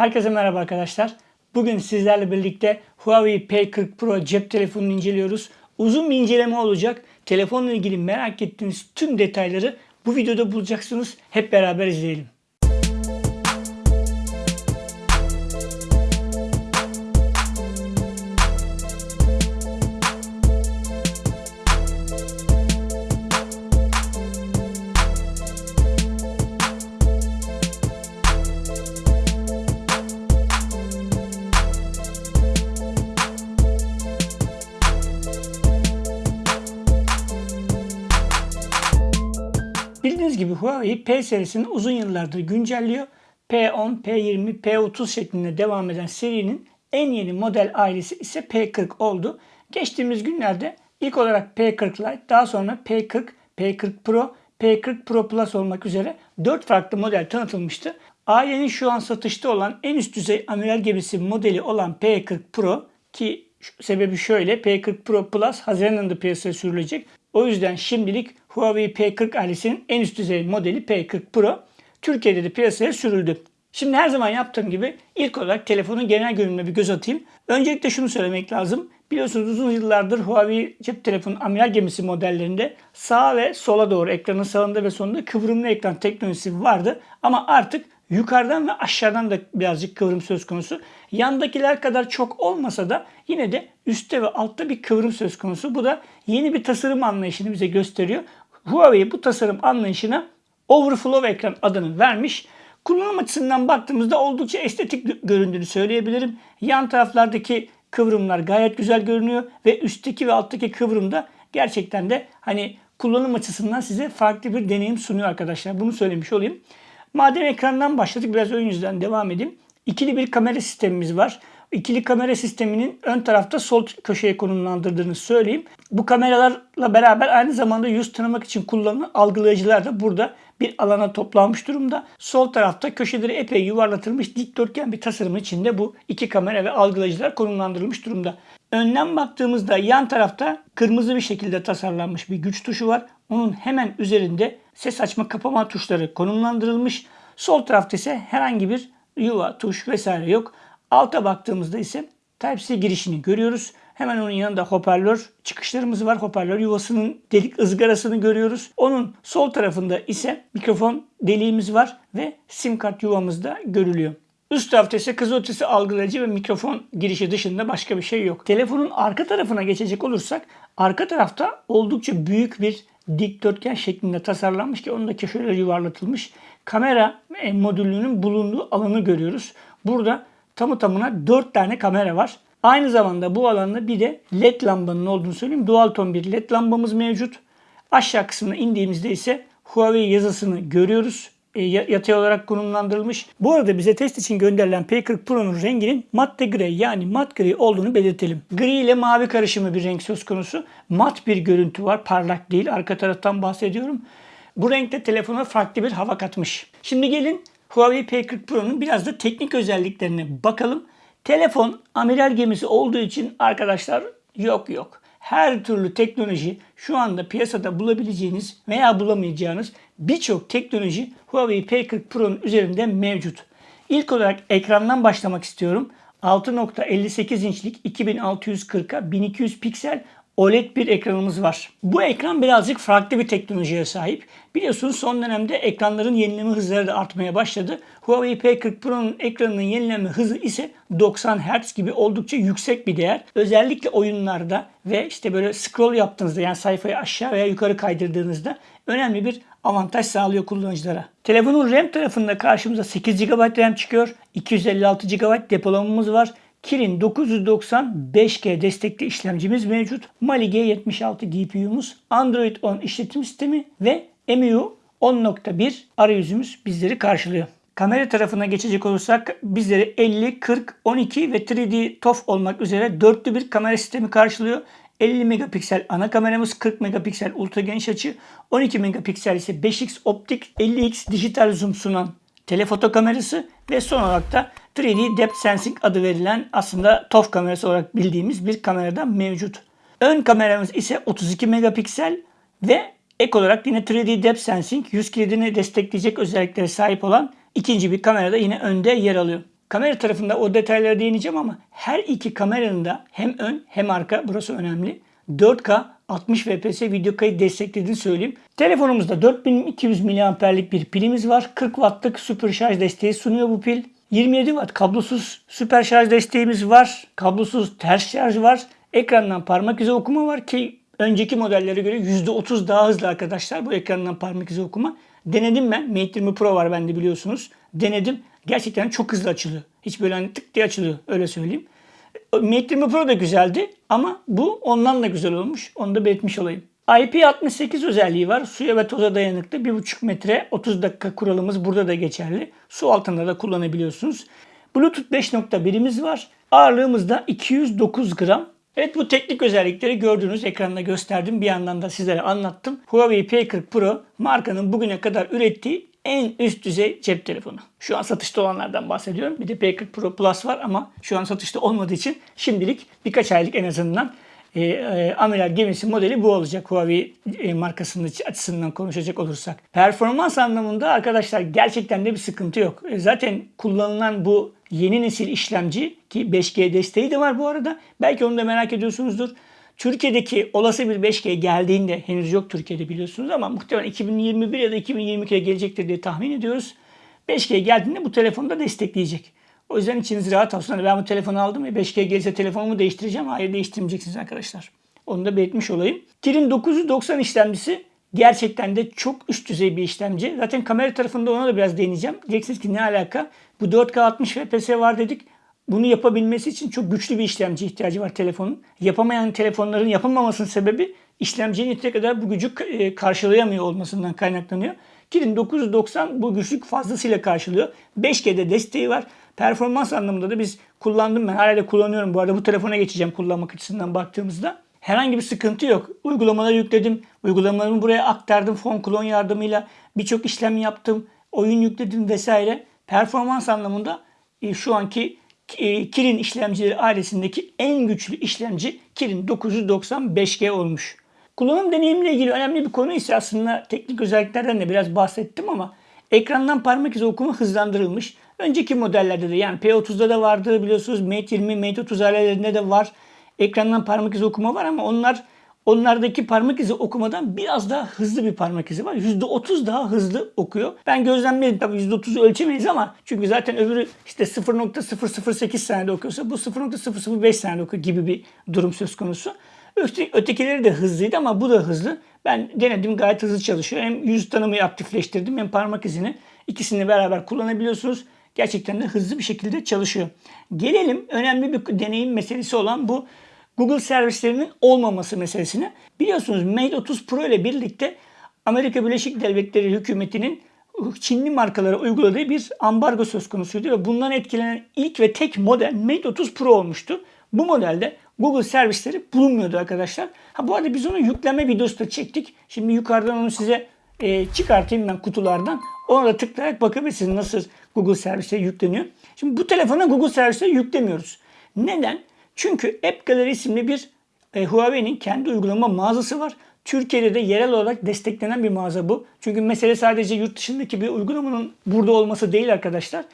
Herkese merhaba arkadaşlar. Bugün sizlerle birlikte Huawei P40 Pro cep telefonunu inceliyoruz. Uzun bir inceleme olacak. Telefonla ilgili merak ettiğiniz tüm detayları bu videoda bulacaksınız. Hep beraber izleyelim. Huawei P serisini uzun yıllardır güncelliyor. P10, P20, P30 şeklinde devam eden serinin en yeni model ailesi ise P40 oldu. Geçtiğimiz günlerde ilk olarak P40 Lite, daha sonra P40, P40 Pro, P40 Pro Plus olmak üzere 4 farklı model tanıtılmıştı. Ailenin şu an satışta olan en üst düzey amiral gemisi modeli olan P40 Pro ki sebebi şöyle P40 Pro Plus Haziran ayında piyasaya sürülecek. O yüzden şimdilik Huawei P40 ailesinin en üst düzey modeli P40 Pro Türkiye'de de piyasaya sürüldü. Şimdi her zaman yaptığım gibi ilk olarak telefonun genel görünümüne bir göz atayım. Öncelikle şunu söylemek lazım. Biliyorsunuz uzun yıllardır Huawei cep telefonu amiral gemisi modellerinde sağa ve sola doğru ekranın sağında ve solunda kıvrımlı ekran teknolojisi vardı. Ama artık yukarıdan ve aşağıdan da birazcık kıvrım söz konusu. Yandakiler kadar çok olmasa da yine de üstte ve altta bir kıvrım söz konusu. Bu da yeni bir tasarım anlayışını bize gösteriyor. Huawei bu tasarım anlayışına Overflow ekran adını vermiş. Kullanım açısından baktığımızda oldukça estetik göründüğünü söyleyebilirim. Yan taraflardaki kıvrımlar gayet güzel görünüyor ve üstteki ve alttaki kıvrım da gerçekten de hani kullanım açısından size farklı bir deneyim sunuyor arkadaşlar. Bunu söylemiş olayım. Madem ekrandan başladık biraz ön yüzden devam edeyim. İkili bir kamera sistemimiz var. İkili kamera sisteminin ön tarafta sol köşeye konumlandırdığını söyleyeyim. Bu kameralarla beraber aynı zamanda yüz tanımak için kullanılan algılayıcılar da burada bir alana toplanmış durumda. Sol tarafta köşeleri epey yuvarlatılmış dikdörtgen bir tasarımın içinde bu iki kamera ve algılayıcılar konumlandırılmış durumda. Önden baktığımızda yan tarafta kırmızı bir şekilde tasarlanmış bir güç tuşu var. Onun hemen üzerinde ses açma kapama tuşları konumlandırılmış. Sol tarafta ise herhangi bir yuva, tuş vesaire yok. Alta baktığımızda ise Type-C girişini görüyoruz. Hemen onun yanında hoparlör çıkışlarımız var. Hoparlör yuvasının delik ızgarasını görüyoruz. Onun sol tarafında ise mikrofon deliğimiz var ve sim kart yuvamız da görülüyor. Üst tarafta ise kız ötesi algılayıcı ve mikrofon girişi dışında başka bir şey yok. Telefonun arka tarafına geçecek olursak arka tarafta oldukça büyük bir dikdörtgen şeklinde tasarlanmış ki onun da köşeleri yuvarlatılmış. Kamera modülünün bulunduğu alanı görüyoruz. Burada tamı tamına 4 tane kamera var. Aynı zamanda bu alanda bir de led lambanın olduğunu söyleyeyim. Dual ton bir led lambamız mevcut. Aşağı kısmına indiğimizde ise Huawei yazısını görüyoruz. E, yatay olarak konumlandırılmış. Bu arada bize test için gönderilen P40 Pro'nun renginin matte gri yani mat gri olduğunu belirtelim. Gri ile mavi karışımı bir renk söz konusu. Mat bir görüntü var. Parlak değil. Arka taraftan bahsediyorum. Bu renkte telefona farklı bir hava katmış. Şimdi gelin Huawei P40 Pro'nun biraz da teknik özelliklerine bakalım. Telefon amiral gemisi olduğu için arkadaşlar yok yok. Her türlü teknoloji şu anda piyasada bulabileceğiniz veya bulamayacağınız birçok teknoloji Huawei P40 Pro'nun üzerinde mevcut. İlk olarak ekrandan başlamak istiyorum. 6.58 inçlik 2640'a 1200 piksel OLED bir ekranımız var. Bu ekran birazcık farklı bir teknolojiye sahip. Biliyorsunuz son dönemde ekranların yenileme hızları da artmaya başladı. Huawei P40 Pro'nun ekranının yenileme hızı ise 90 Hz gibi oldukça yüksek bir değer. Özellikle oyunlarda ve işte böyle scroll yaptığınızda yani sayfayı aşağı veya yukarı kaydırdığınızda önemli bir avantaj sağlıyor kullanıcılara. Telefonun RAM tarafında karşımıza 8 GB RAM çıkıyor. 256 GB depolamamız var. Kirin 990 5G destekli işlemcimiz mevcut. Mali G76 GPU'muz, Android 10 işletim sistemi ve MIU 10.1 arayüzümüz bizleri karşılıyor. Kamera tarafına geçecek olursak bizleri 50, 40, 12 ve 3D TOF olmak üzere dörtlü bir kamera sistemi karşılıyor. 50 megapiksel ana kameramız, 40 megapiksel ultra geniş açı, 12 megapiksel ise 5x optik, 50x dijital zoom sunan telefoto kamerası ve son olarak da 3D Depth Sensing adı verilen aslında TOF kamerası olarak bildiğimiz bir kamerada mevcut. Ön kameramız ise 32 megapiksel ve ek olarak yine 3D Depth Sensing yüz kilidini destekleyecek özelliklere sahip olan ikinci bir kamerada yine önde yer alıyor. Kamera tarafında o detaylara değineceğim ama her iki kameranın da hem ön hem arka burası önemli. 4K 60 fps video kayıt desteklediğini söyleyeyim. Telefonumuzda 4200 mAh'lik bir pilimiz var. 40 wattlık süper şarj desteği sunuyor bu pil. 27 watt kablosuz süper şarj desteğimiz var. Kablosuz ters şarj var. Ekrandan parmak izi okuma var ki önceki modellere göre %30 daha hızlı arkadaşlar bu ekrandan parmak izi okuma. Denedim ben. Mate 20 Pro var bende biliyorsunuz. Denedim. Gerçekten çok hızlı açılıyor. Hiç böyle hani tık diye açılıyor öyle söyleyeyim. Mate 20 Pro da güzeldi ama bu ondan da güzel olmuş. Onu da belirtmiş olayım. IP68 özelliği var. Suya ve toza dayanıklı 1,5 metre 30 dakika kuralımız burada da geçerli. Su altında da kullanabiliyorsunuz. Bluetooth 5.1'imiz var. Ağırlığımız da 209 gram. Evet bu teknik özellikleri gördüğünüz ekranda gösterdim. Bir yandan da sizlere anlattım. Huawei P40 Pro markanın bugüne kadar ürettiği en üst düzey cep telefonu. Şu an satışta olanlardan bahsediyorum. Bir de P40 Pro Plus var ama şu an satışta olmadığı için şimdilik birkaç aylık en azından e, e, amiral gemisi modeli bu olacak Huawei e, markasının açısından konuşacak olursak. Performans anlamında arkadaşlar gerçekten de bir sıkıntı yok. E, zaten kullanılan bu yeni nesil işlemci ki 5G desteği de var bu arada. Belki onu da merak ediyorsunuzdur. Türkiye'deki olası bir 5G geldiğinde henüz yok Türkiye'de biliyorsunuz ama muhtemelen 2021 ya da 2022'ye gelecektir diye tahmin ediyoruz. 5G geldiğinde bu telefonu da destekleyecek. O yüzden içiniz rahat olsun. Hani ben bu telefonu aldım ve 5G gelirse telefonumu değiştireceğim. Hayır değiştirmeyeceksiniz arkadaşlar. Onu da belirtmiş olayım. Kirin 990 işlemcisi gerçekten de çok üst düzey bir işlemci. Zaten kamera tarafında ona da biraz değineceğim. Diyeceksiniz ki ne alaka? Bu 4K 60 FPS var dedik. Bunu yapabilmesi için çok güçlü bir işlemci ihtiyacı var telefonun. Yapamayan telefonların yapılmamasının sebebi işlemcinin yeteri kadar bu gücü e, karşılayamıyor olmasından kaynaklanıyor. Kirin 990 bu güçlük fazlasıyla karşılıyor. 5G'de desteği var. Performans anlamında da biz kullandım ben. Hala kullanıyorum. Bu arada bu telefona geçeceğim kullanmak açısından baktığımızda. Herhangi bir sıkıntı yok. Uygulamaları yükledim. Uygulamalarımı buraya aktardım. Phone Clone yardımıyla birçok işlem yaptım. Oyun yükledim vesaire. Performans anlamında e, şu anki e, Kirin işlemcileri ailesindeki en güçlü işlemci Kirin 995G olmuş. Kullanım deneyimle ilgili önemli bir konu ise aslında teknik özelliklerden de biraz bahsettim ama ekrandan parmak izi okuma hızlandırılmış. Önceki modellerde de yani P30'da da vardı biliyorsunuz Mate 20, Mate 30 ailelerinde de var. Ekrandan parmak izi okuma var ama onlar Onlardaki parmak izi okumadan biraz daha hızlı bir parmak izi var. %30 daha hızlı okuyor. Ben gözlemledim tabii %30'u ölçemeyiz ama çünkü zaten öbürü işte 0.008 saniyede okuyorsa bu 0.005 saniyede okuyor gibi bir durum söz konusu. Ötekileri de hızlıydı ama bu da hızlı. Ben denedim gayet hızlı çalışıyor. Hem yüz tanımayı aktifleştirdim hem parmak izini. İkisini beraber kullanabiliyorsunuz. Gerçekten de hızlı bir şekilde çalışıyor. Gelelim önemli bir deneyim meselesi olan bu Google servislerinin olmaması meselesine. Biliyorsunuz Mate 30 Pro ile birlikte Amerika Birleşik Devletleri hükümetinin Çinli markalara uyguladığı bir ambargo söz konusuydu ve bundan etkilenen ilk ve tek model Mate 30 Pro olmuştu. Bu modelde Google servisleri bulunmuyordu arkadaşlar. Ha bu arada biz onu yükleme videosu da çektik. Şimdi yukarıdan onu size e, çıkartayım ben kutulardan. Ona da tıklayarak bakabilirsiniz nasıl Google servisleri yükleniyor. Şimdi bu telefona Google servisleri yüklemiyoruz. Neden? Çünkü App Gallery isimli bir e, Huawei'nin kendi uygulama mağazası var. Türkiye'de de yerel olarak desteklenen bir mağaza bu. Çünkü mesele sadece yurt dışındaki bir uygulamanın burada olması değil arkadaşlar.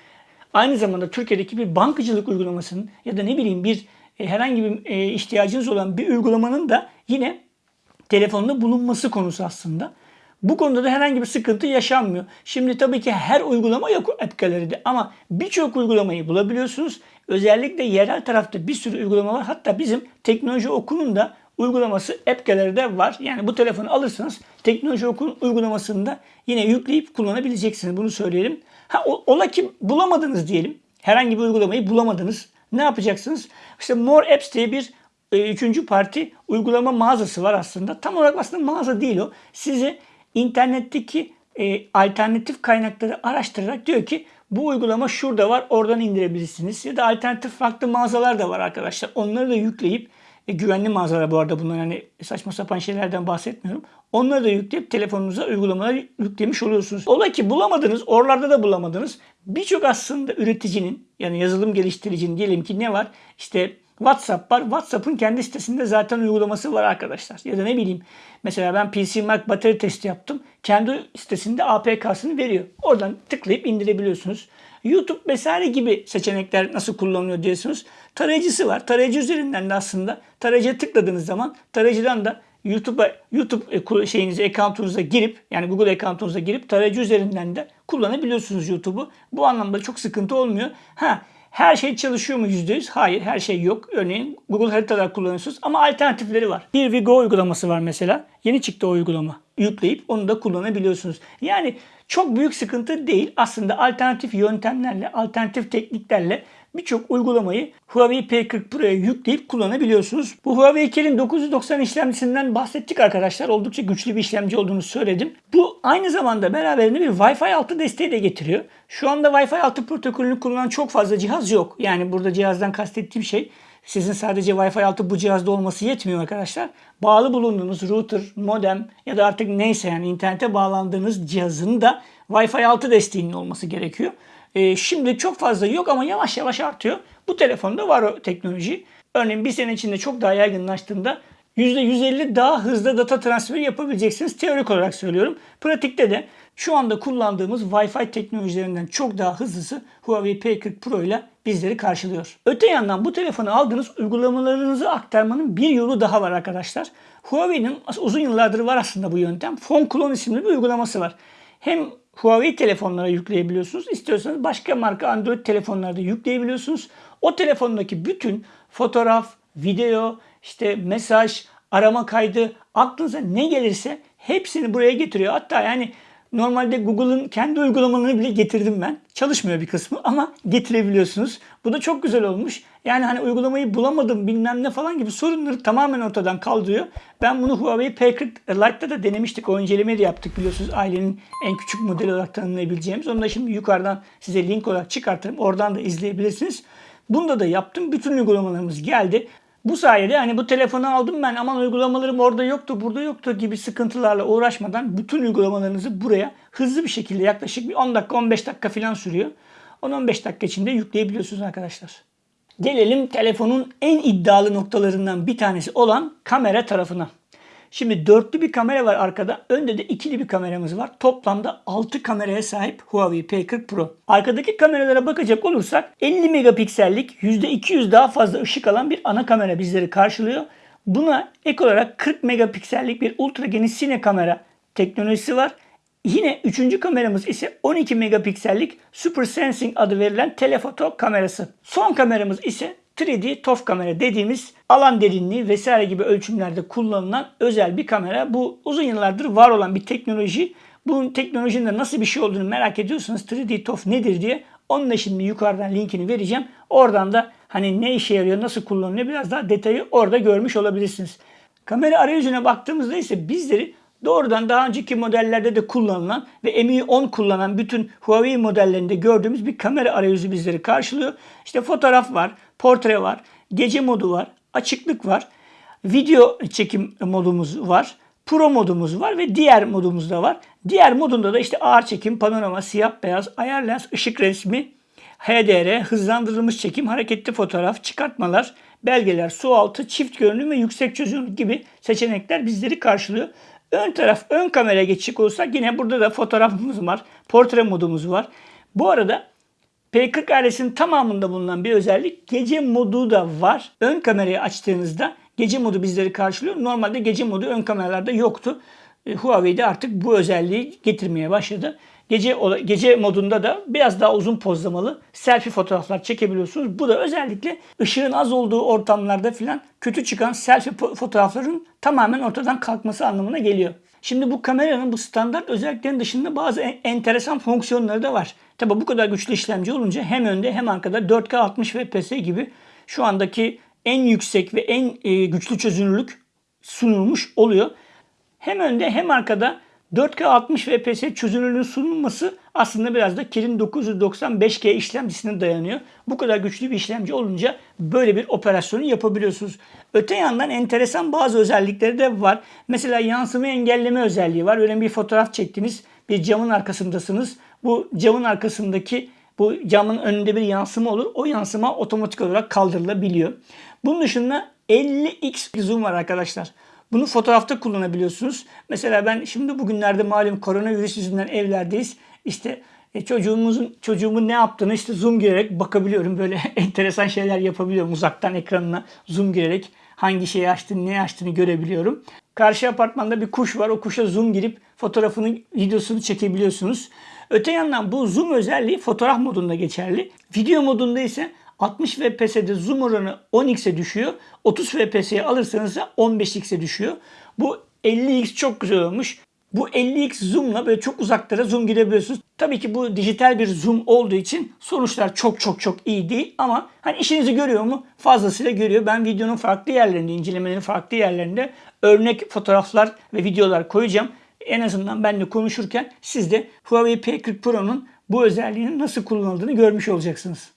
Aynı zamanda Türkiye'deki bir bankacılık uygulamasının ya da ne bileyim bir e, herhangi bir e, ihtiyacınız olan bir uygulamanın da yine telefonda bulunması konusu aslında. Bu konuda da herhangi bir sıkıntı yaşanmıyor. Şimdi tabii ki her uygulama yok App Gallery'de ama birçok uygulamayı bulabiliyorsunuz. Özellikle yerel tarafta bir sürü uygulama var. Hatta bizim teknoloji okulun da uygulaması App Gallery'de var. Yani bu telefonu alırsanız teknoloji okulun uygulamasını da yine yükleyip kullanabileceksiniz. Bunu söyleyelim. Ha, ola ki bulamadınız diyelim. Herhangi bir uygulamayı bulamadınız. Ne yapacaksınız? İşte More Apps diye bir e, üçüncü parti uygulama mağazası var aslında. Tam olarak aslında mağaza değil o. Size internetteki e, alternatif kaynakları araştırarak diyor ki bu uygulama şurada var oradan indirebilirsiniz. Ya da alternatif farklı mağazalar da var arkadaşlar. Onları da yükleyip e, güvenli mağazalar bu arada bunlar hani saçma sapan şeylerden bahsetmiyorum. Onları da yükleyip telefonunuza uygulamaları yüklemiş oluyorsunuz. Ola ki bulamadınız, oralarda da bulamadınız. Birçok aslında üreticinin yani yazılım geliştiricinin diyelim ki ne var? İşte WhatsApp var. WhatsApp'ın kendi sitesinde zaten uygulaması var arkadaşlar. Ya da ne bileyim mesela ben PC Mac batarya testi yaptım. Kendi sitesinde APK'sını veriyor. Oradan tıklayıp indirebiliyorsunuz. YouTube vesaire gibi seçenekler nasıl kullanılıyor diyorsunuz. Tarayıcısı var. Tarayıcı üzerinden de aslında tarayıcıya tıkladığınız zaman tarayıcıdan da YouTube'a YouTube e, şeyinize, account'unuza girip yani Google account'unuza girip tarayıcı üzerinden de kullanabiliyorsunuz YouTube'u. Bu anlamda çok sıkıntı olmuyor. Ha her şey çalışıyor mu %100? Hayır her şey yok. Örneğin Google haritalar kullanıyorsunuz ama alternatifleri var. Bir Vigo uygulaması var mesela. Yeni çıktı o uygulama. Yükleyip onu da kullanabiliyorsunuz. Yani çok büyük sıkıntı değil. Aslında alternatif yöntemlerle, alternatif tekniklerle birçok uygulamayı Huawei P40 Pro'ya yükleyip kullanabiliyorsunuz. Bu Huawei Kirin 990 işlemcisinden bahsettik arkadaşlar. Oldukça güçlü bir işlemci olduğunu söyledim. Bu aynı zamanda beraberinde bir Wi-Fi 6 desteği de getiriyor. Şu anda Wi-Fi 6 protokolünü kullanan çok fazla cihaz yok. Yani burada cihazdan kastettiğim şey sizin sadece Wi-Fi 6 bu cihazda olması yetmiyor arkadaşlar. Bağlı bulunduğunuz router, modem ya da artık neyse yani internete bağlandığınız cihazın da Wi-Fi 6 desteğinin olması gerekiyor. Ee, şimdi çok fazla yok ama yavaş yavaş artıyor. Bu telefonda var o teknoloji. Örneğin bir sene içinde çok daha yaygınlaştığında %150 daha hızlı data transferi yapabileceksiniz. Teorik olarak söylüyorum. Pratikte de şu anda kullandığımız Wi-Fi teknolojilerinden çok daha hızlısı Huawei P40 Pro ile bizleri karşılıyor. Öte yandan bu telefonu aldığınız uygulamalarınızı aktarmanın bir yolu daha var arkadaşlar. Huawei'nin uzun yıllardır var aslında bu yöntem. Phone Clone isimli bir uygulaması var. Hem Huawei telefonlara yükleyebiliyorsunuz. İstiyorsanız başka marka Android telefonlarda yükleyebiliyorsunuz. O telefondaki bütün fotoğraf, video, işte mesaj, arama kaydı, aklınıza ne gelirse hepsini buraya getiriyor. Hatta yani normalde Google'ın kendi uygulamalarını bile getirdim ben. Çalışmıyor bir kısmı ama getirebiliyorsunuz. Bu da çok güzel olmuş. Yani hani uygulamayı bulamadım bilmem ne falan gibi sorunları tamamen ortadan kaldırıyor. Ben bunu Huawei P40 Lite'da da denemiştik. O incelemeyi de yaptık biliyorsunuz. Ailenin en küçük modeli olarak tanımlayabileceğimiz. Onu da şimdi yukarıdan size link olarak çıkartırım. Oradan da izleyebilirsiniz. Bunda da yaptım. Bütün uygulamalarımız geldi. Bu sayede hani bu telefonu aldım ben aman uygulamalarım orada yoktu burada yoktu gibi sıkıntılarla uğraşmadan bütün uygulamalarınızı buraya hızlı bir şekilde yaklaşık bir 10 dakika 15 dakika falan sürüyor. 10-15 dakika içinde yükleyebiliyorsunuz arkadaşlar. Gelelim telefonun en iddialı noktalarından bir tanesi olan kamera tarafına. Şimdi dörtlü bir kamera var arkada. Önde de ikili bir kameramız var. Toplamda 6 kameraya sahip Huawei P40 Pro. Arkadaki kameralara bakacak olursak 50 megapiksellik %200 daha fazla ışık alan bir ana kamera bizleri karşılıyor. Buna ek olarak 40 megapiksellik bir ultra geniş sine kamera teknolojisi var. Yine üçüncü kameramız ise 12 megapiksellik Super Sensing adı verilen telefoto kamerası. Son kameramız ise 3D TOF kamera dediğimiz alan derinliği vesaire gibi ölçümlerde kullanılan özel bir kamera. Bu uzun yıllardır var olan bir teknoloji. Bu teknolojinin de nasıl bir şey olduğunu merak ediyorsanız 3D TOF nedir diye onun da şimdi yukarıdan linkini vereceğim. Oradan da hani ne işe yarıyor, nasıl kullanılıyor biraz daha detayı orada görmüş olabilirsiniz. Kamera arayüzüne baktığımızda ise bizleri doğrudan daha önceki modellerde de kullanılan ve MI 10 kullanan bütün Huawei modellerinde gördüğümüz bir kamera arayüzü bizleri karşılıyor. İşte fotoğraf var, portre var, gece modu var, açıklık var, video çekim modumuz var, Pro modumuz var ve diğer modumuz da var. Diğer modunda da işte ağır çekim, panorama, siyah beyaz, ayar lens, ışık resmi, HDR, hızlandırılmış çekim, hareketli fotoğraf, çıkartmalar, belgeler, su altı, çift görünüm ve yüksek çözünürlük gibi seçenekler bizleri karşılıyor. Ön taraf ön kameraya geçecek olursak yine burada da fotoğrafımız var. Portre modumuz var. Bu arada P40 ailesinin tamamında bulunan bir özellik gece modu da var. Ön kamerayı açtığınızda gece modu bizleri karşılıyor. Normalde gece modu ön kameralarda yoktu. E, Huawei de artık bu özelliği getirmeye başladı. Gece gece modunda da biraz daha uzun pozlamalı selfie fotoğraflar çekebiliyorsunuz. Bu da özellikle ışığın az olduğu ortamlarda filan kötü çıkan selfie fotoğrafların tamamen ortadan kalkması anlamına geliyor. Şimdi bu kameranın bu standart özelliklerin dışında bazı enteresan fonksiyonları da var. Tabi bu kadar güçlü işlemci olunca hem önde hem arkada 4K 60 fps gibi şu andaki en yüksek ve en e, güçlü çözünürlük sunulmuş oluyor. Hem önde hem arkada 4K 60 fps çözünürlüğün sunulması aslında biraz da Kirin 995G işlemcisine dayanıyor. Bu kadar güçlü bir işlemci olunca böyle bir operasyonu yapabiliyorsunuz. Öte yandan enteresan bazı özellikleri de var. Mesela yansıma engelleme özelliği var. Öyle bir fotoğraf çektiniz. Bir camın arkasındasınız. Bu camın arkasındaki bu camın önünde bir yansıma olur. O yansıma otomatik olarak kaldırılabiliyor. Bunun dışında 50x zoom var arkadaşlar. Bunu fotoğrafta kullanabiliyorsunuz. Mesela ben şimdi bugünlerde malum koronavirüs yüzünden evlerdeyiz. İşte E, çocuğumuzun çocuğumun ne yaptığını işte zoom girerek bakabiliyorum. Böyle enteresan şeyler yapabiliyorum. Uzaktan ekranına zoom girerek hangi şeyi açtığını, ne açtığını görebiliyorum. Karşı apartmanda bir kuş var. O kuşa zoom girip fotoğrafını, videosunu çekebiliyorsunuz. Öte yandan bu zoom özelliği fotoğraf modunda geçerli. Video modunda ise 60 FPS'de zoom oranı 10x'e düşüyor. 30 FPS'ye alırsanız da 15x'e düşüyor. Bu 50x çok güzel olmuş. Bu 50x zoom'la böyle çok uzaklara zoom girebiliyorsunuz. Tabii ki bu dijital bir zoom olduğu için sonuçlar çok çok çok iyi değil ama hani işinizi görüyor mu? Fazlasıyla görüyor. Ben videonun farklı yerlerinde, incelemelerin farklı yerlerinde örnek fotoğraflar ve videolar koyacağım. En azından benle konuşurken siz de Huawei P40 Pro'nun bu özelliğinin nasıl kullanıldığını görmüş olacaksınız.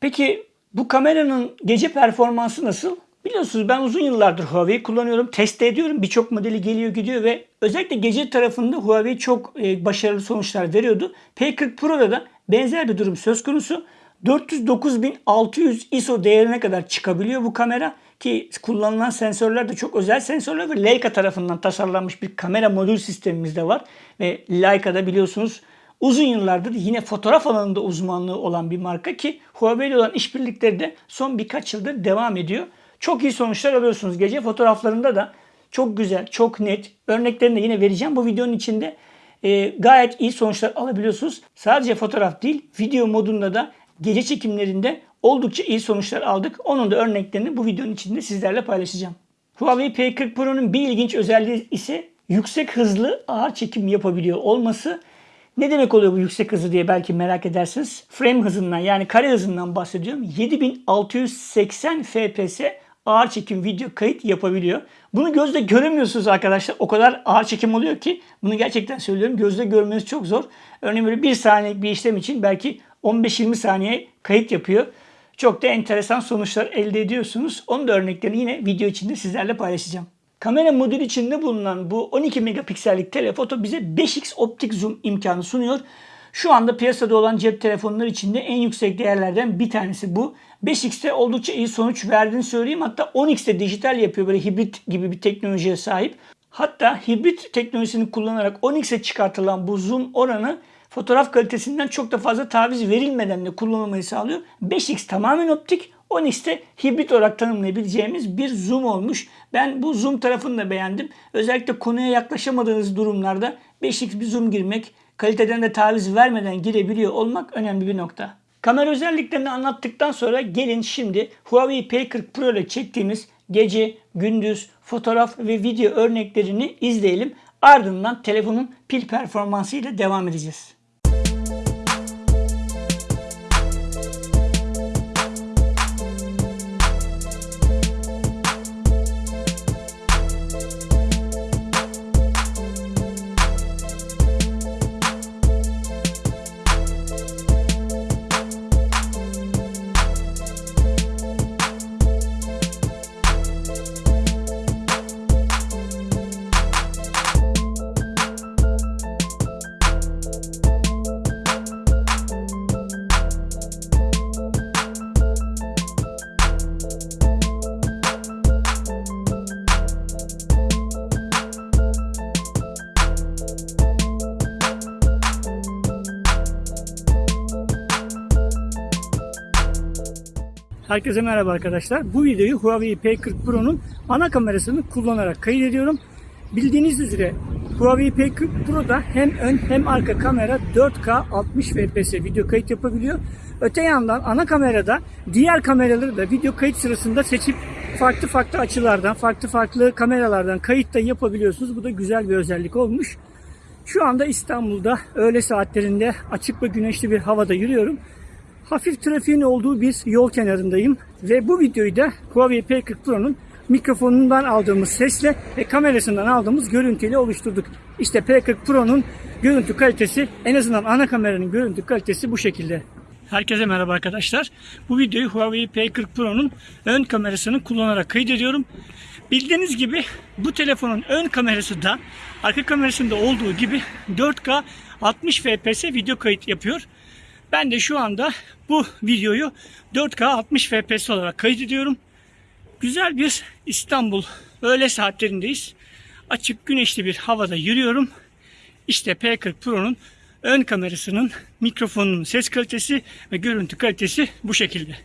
Peki bu kameranın gece performansı nasıl? Biliyorsunuz ben uzun yıllardır Huawei kullanıyorum. Test ediyorum. Birçok modeli geliyor gidiyor ve özellikle gece tarafında Huawei çok e, başarılı sonuçlar veriyordu. P40 Pro'da da benzer bir durum söz konusu. 409.600 ISO değerine kadar çıkabiliyor bu kamera ki kullanılan sensörler de çok özel sensörler ve Leica tarafından tasarlanmış bir kamera modül sistemimiz de var. Ve Leica'da biliyorsunuz uzun yıllardır yine fotoğraf alanında uzmanlığı olan bir marka ki Huawei ile olan işbirlikleri de son birkaç yıldır devam ediyor. Çok iyi sonuçlar alıyorsunuz. Gece fotoğraflarında da çok güzel, çok net. Örneklerini de yine vereceğim. Bu videonun içinde e, gayet iyi sonuçlar alabiliyorsunuz. Sadece fotoğraf değil, video modunda da gece çekimlerinde oldukça iyi sonuçlar aldık. Onun da örneklerini bu videonun içinde sizlerle paylaşacağım. Huawei P40 Pro'nun bir ilginç özelliği ise yüksek hızlı ağır çekim yapabiliyor olması. Ne demek oluyor bu yüksek hızı diye belki merak edersiniz. Frame hızından yani kare hızından bahsediyorum. 7680 FPS ağır çekim video kayıt yapabiliyor. Bunu gözle göremiyorsunuz arkadaşlar. O kadar ağır çekim oluyor ki bunu gerçekten söylüyorum. Gözle görmeniz çok zor. Örneğin böyle bir saniyelik bir işlem için belki 15-20 saniye kayıt yapıyor. Çok da enteresan sonuçlar elde ediyorsunuz. Onun da örneklerini yine video içinde sizlerle paylaşacağım. Kamera modülü içinde bulunan bu 12 megapiksellik telefoto bize 5x optik zoom imkanı sunuyor. Şu anda piyasada olan cep telefonları içinde en yüksek değerlerden bir tanesi bu. 5x'te oldukça iyi sonuç verdiğini söyleyeyim. Hatta 10x'te dijital yapıyor böyle hibrit gibi bir teknolojiye sahip. Hatta hibrit teknolojisini kullanarak 10x'e çıkartılan bu zoom oranı fotoğraf kalitesinden çok da fazla taviz verilmeden de kullanılmayı sağlıyor. 5x tamamen optik, 10x'te hibrit olarak tanımlayabileceğimiz bir zoom olmuş. Ben bu zoom tarafını da beğendim. Özellikle konuya yaklaşamadığınız durumlarda 5x bir zoom girmek, kaliteden de taviz vermeden girebiliyor olmak önemli bir nokta. Kamera özelliklerini anlattıktan sonra gelin şimdi Huawei P40 Pro ile çektiğimiz gece, gündüz, fotoğraf ve video örneklerini izleyelim. Ardından telefonun pil performansı ile devam edeceğiz. Herkese merhaba arkadaşlar. Bu videoyu Huawei P40 Pro'nun ana kamerasını kullanarak kaydediyorum. Bildiğiniz üzere Huawei P40 Pro'da hem ön hem arka kamera 4K 60 fps video kayıt yapabiliyor. Öte yandan ana kamerada diğer kameraları da video kayıt sırasında seçip farklı farklı açılardan, farklı farklı kameralardan kayıt da yapabiliyorsunuz. Bu da güzel bir özellik olmuş. Şu anda İstanbul'da öğle saatlerinde açık ve güneşli bir havada yürüyorum. Hafif trafiğin olduğu bir yol kenarındayım ve bu videoyu da Huawei P40 Pro'nun mikrofonundan aldığımız sesle ve kamerasından aldığımız görüntüyle oluşturduk. İşte P40 Pro'nun görüntü kalitesi en azından ana kameranın görüntü kalitesi bu şekilde. Herkese merhaba arkadaşlar. Bu videoyu Huawei P40 Pro'nun ön kamerasını kullanarak kaydediyorum. Bildiğiniz gibi bu telefonun ön kamerası da arka kamerasında olduğu gibi 4K 60 fps video kayıt yapıyor. Ben de şu anda bu videoyu 4K 60 fps olarak kaydediyorum. Güzel bir İstanbul öğle saatlerindeyiz. Açık güneşli bir havada yürüyorum. İşte P40 Pro'nun ön kamerasının, mikrofonun ses kalitesi ve görüntü kalitesi bu şekilde.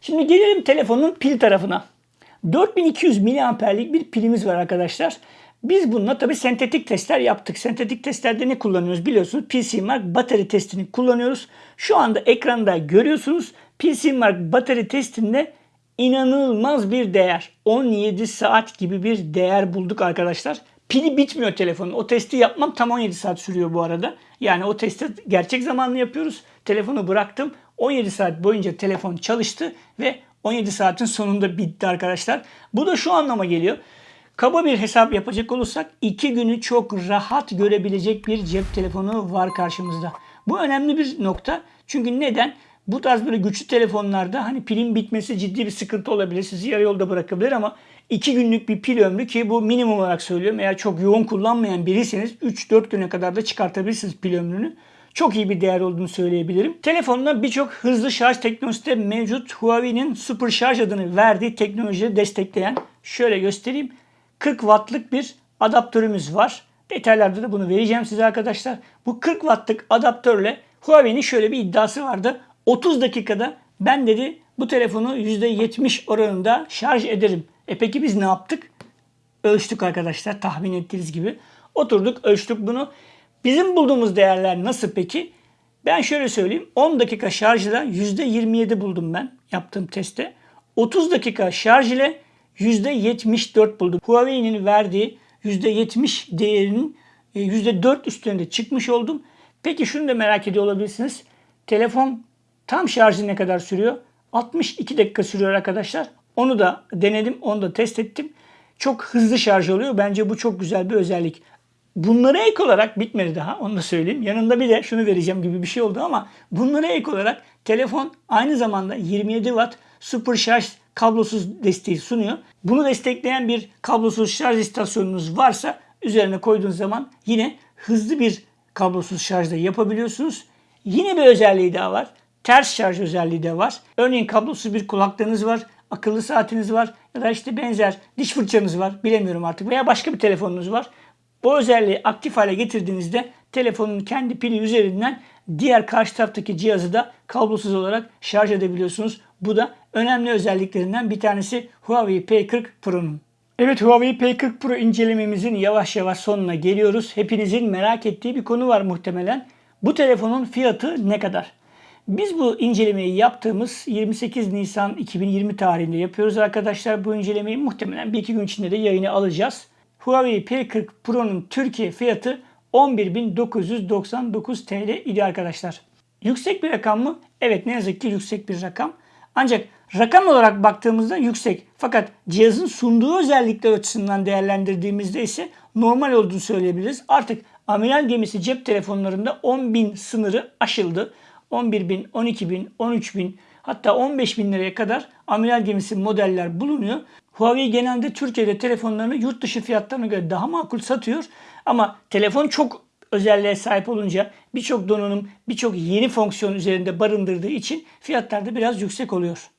Şimdi gelelim telefonun pil tarafına. 4200 miliamperlik bir pilimiz var arkadaşlar. Biz bununla tabi sentetik testler yaptık. Sentetik testlerde ne kullanıyoruz biliyorsunuz. PCMark batarya testini kullanıyoruz. Şu anda ekranda görüyorsunuz. PCMark batarya testinde inanılmaz bir değer. 17 saat gibi bir değer bulduk arkadaşlar. Pili bitmiyor telefonun. O testi yapmam tam 17 saat sürüyor bu arada. Yani o testi gerçek zamanlı yapıyoruz. Telefonu bıraktım. 17 saat boyunca telefon çalıştı ve 17 saatin sonunda bitti arkadaşlar. Bu da şu anlama geliyor. Kaba bir hesap yapacak olursak 2 günü çok rahat görebilecek bir cep telefonu var karşımızda. Bu önemli bir nokta. Çünkü neden? Bu tarz böyle güçlü telefonlarda hani pilin bitmesi ciddi bir sıkıntı olabilir. Sizi yarı yolda bırakabilir ama 2 günlük bir pil ömrü ki bu minimum olarak söylüyorum. Eğer çok yoğun kullanmayan biriyseniz 3-4 güne kadar da çıkartabilirsiniz pil ömrünü çok iyi bir değer olduğunu söyleyebilirim. Telefonda birçok hızlı şarj teknolojisi de mevcut. Huawei'nin Super Şarj adını verdiği teknolojiyi destekleyen şöyle göstereyim. 40 wattlık bir adaptörümüz var. Detaylarda da bunu vereceğim size arkadaşlar. Bu 40 wattlık adaptörle Huawei'nin şöyle bir iddiası vardı. 30 dakikada ben dedi bu telefonu %70 oranında şarj ederim. E peki biz ne yaptık? Ölçtük arkadaşlar tahmin ettiğiniz gibi. Oturduk ölçtük bunu. Bizim bulduğumuz değerler nasıl peki? Ben şöyle söyleyeyim. 10 dakika şarj ile %27 buldum ben yaptığım testte. 30 dakika şarj ile %74 buldum. Huawei'nin verdiği %70 değerinin %4 e, üstünde çıkmış oldum. Peki şunu da merak ediyor olabilirsiniz. Telefon tam şarjı ne kadar sürüyor? 62 dakika sürüyor arkadaşlar. Onu da denedim, onu da test ettim. Çok hızlı şarj oluyor. Bence bu çok güzel bir özellik. Bunlara ek olarak bitmedi daha onu da söyleyeyim. Yanında bir de şunu vereceğim gibi bir şey oldu ama bunlara ek olarak telefon aynı zamanda 27 watt super şarj kablosuz desteği sunuyor. Bunu destekleyen bir kablosuz şarj istasyonunuz varsa üzerine koyduğunuz zaman yine hızlı bir kablosuz şarjda yapabiliyorsunuz. Yine bir özelliği daha var. Ters şarj özelliği de var. Örneğin kablosuz bir kulaklığınız var, akıllı saatiniz var ya da işte benzer diş fırçanız var bilemiyorum artık veya başka bir telefonunuz var. Bu özelliği aktif hale getirdiğinizde telefonun kendi pili üzerinden diğer karşı taraftaki cihazı da kablosuz olarak şarj edebiliyorsunuz. Bu da önemli özelliklerinden bir tanesi Huawei P40 Pro'nun. Evet Huawei P40 Pro incelememizin yavaş yavaş sonuna geliyoruz. Hepinizin merak ettiği bir konu var muhtemelen. Bu telefonun fiyatı ne kadar? Biz bu incelemeyi yaptığımız 28 Nisan 2020 tarihinde yapıyoruz arkadaşlar. Bu incelemeyi muhtemelen bir iki gün içinde de yayını alacağız. Huawei P40 Pro'nun Türkiye fiyatı 11.999 TL idi arkadaşlar. Yüksek bir rakam mı? Evet ne yazık ki yüksek bir rakam. Ancak rakam olarak baktığımızda yüksek. Fakat cihazın sunduğu özellikler açısından değerlendirdiğimizde ise normal olduğunu söyleyebiliriz. Artık amiral gemisi cep telefonlarında 10.000 sınırı aşıldı. 11.000, 12.000, 13.000 hatta 15.000 liraya kadar amiral gemisi modeller bulunuyor. Huawei genelde Türkiye'de telefonlarını yurt dışı fiyatlarına göre daha makul satıyor. Ama telefon çok özelliğe sahip olunca birçok donanım, birçok yeni fonksiyon üzerinde barındırdığı için fiyatlar da biraz yüksek oluyor.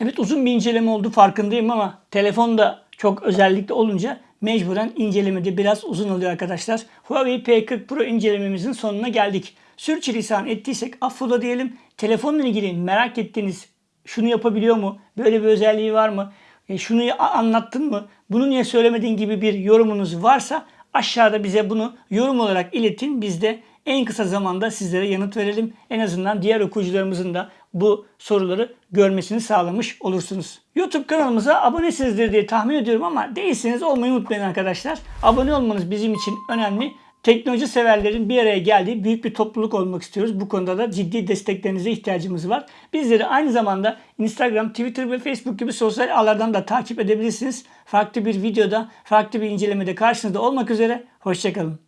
Evet uzun bir inceleme oldu farkındayım ama telefon da çok özellikle olunca mecburen incelemede biraz uzun oluyor arkadaşlar. Huawei P40 Pro incelememizin sonuna geldik. Sürçülisan ettiysek affola diyelim. Telefonla ilgili merak ettiğiniz şunu yapabiliyor mu? Böyle bir özelliği var mı? E, şunu anlattın mı? Bunu niye söylemediğin gibi bir yorumunuz varsa aşağıda bize bunu yorum olarak iletin. Biz de en kısa zamanda sizlere yanıt verelim. En azından diğer okuyucularımızın da bu soruları görmesini sağlamış olursunuz. YouTube kanalımıza abonesinizdir diye tahmin ediyorum ama değilseniz olmayı unutmayın arkadaşlar. Abone olmanız bizim için önemli. Teknoloji severlerin bir araya geldiği büyük bir topluluk olmak istiyoruz. Bu konuda da ciddi desteklerinize ihtiyacımız var. Bizleri aynı zamanda Instagram, Twitter ve Facebook gibi sosyal ağlardan da takip edebilirsiniz. Farklı bir videoda, farklı bir incelemede karşınızda olmak üzere. Hoşçakalın.